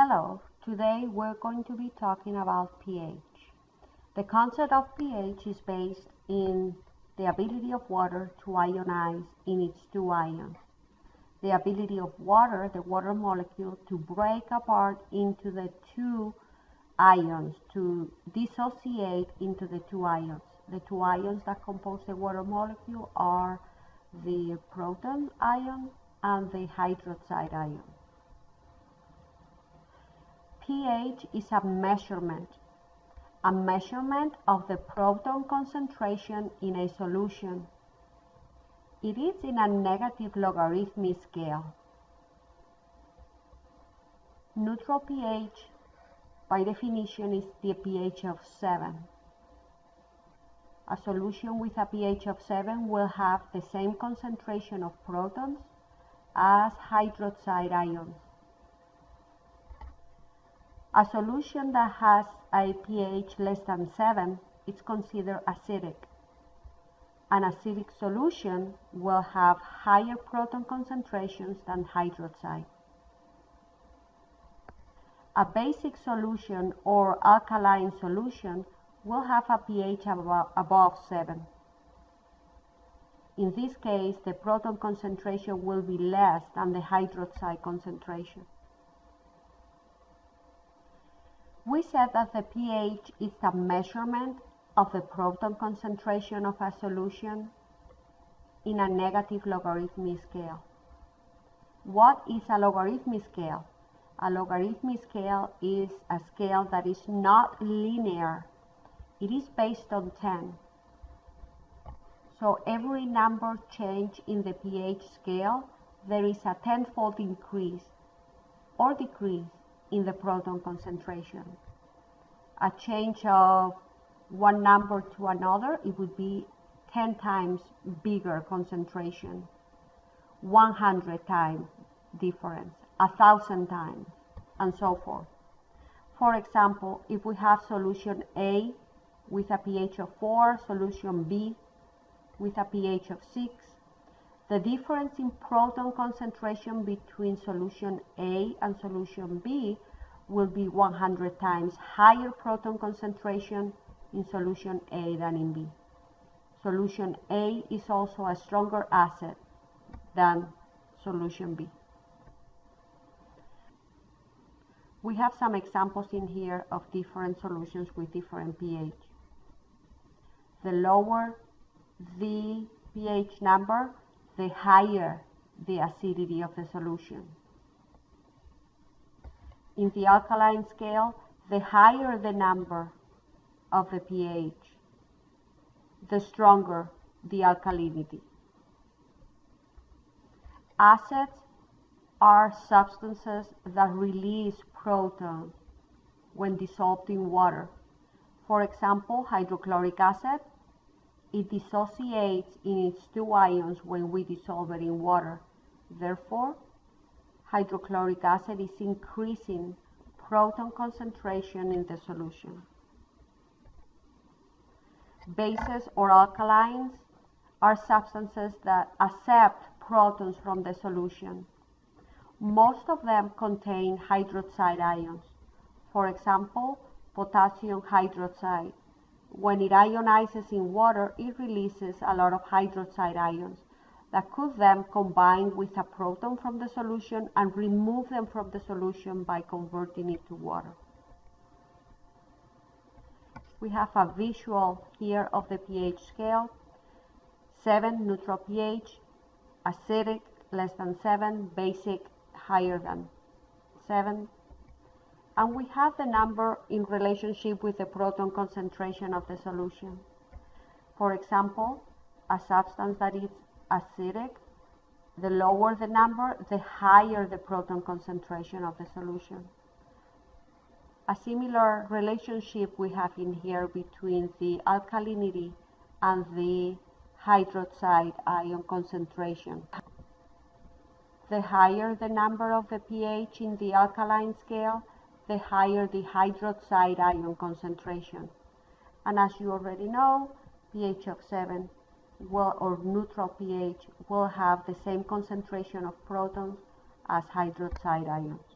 Hello, today we're going to be talking about pH. The concept of pH is based in the ability of water to ionize in its two ions. The ability of water, the water molecule, to break apart into the two ions, to dissociate into the two ions. The two ions that compose the water molecule are the proton ion and the hydroxide ion pH is a measurement, a measurement of the proton concentration in a solution. It is in a negative logarithmic scale. Neutral pH, by definition, is the pH of 7. A solution with a pH of 7 will have the same concentration of protons as hydroxide ions. A solution that has a pH less than 7 is considered acidic. An acidic solution will have higher proton concentrations than hydroxide. A basic solution or alkaline solution will have a pH above 7. In this case, the proton concentration will be less than the hydroxide concentration. We said that the pH is a measurement of the proton concentration of a solution in a negative logarithmic scale. What is a logarithmic scale? A logarithmic scale is a scale that is not linear. It is based on 10. So every number change in the pH scale, there is a tenfold increase or decrease in the proton concentration. A change of one number to another, it would be 10 times bigger concentration, 100 times difference, a thousand times, and so forth. For example, if we have solution A with a pH of 4, solution B with a pH of 6, the difference in proton concentration between solution A and solution B will be 100 times higher proton concentration in solution A than in B. Solution A is also a stronger acid than solution B. We have some examples in here of different solutions with different pH. The lower the pH number, the higher the acidity of the solution. In the alkaline scale, the higher the number of the pH, the stronger the alkalinity. Acids are substances that release protons when dissolved in water. For example, hydrochloric acid it dissociates in its two ions when we dissolve it in water. Therefore, hydrochloric acid is increasing proton concentration in the solution. Bases or alkalines are substances that accept protons from the solution. Most of them contain hydroxide ions. For example, potassium hydroxide when it ionizes in water, it releases a lot of hydroxide ions that could then combine with a proton from the solution and remove them from the solution by converting it to water. We have a visual here of the pH scale. 7 neutral pH, acidic less than 7, basic higher than 7, and we have the number in relationship with the proton concentration of the solution. For example, a substance that is acidic, the lower the number, the higher the proton concentration of the solution. A similar relationship we have in here between the alkalinity and the hydroxide ion concentration. The higher the number of the pH in the alkaline scale, the higher the hydroxide ion concentration. And as you already know, pH of 7 will, or neutral pH will have the same concentration of protons as hydroxide ions.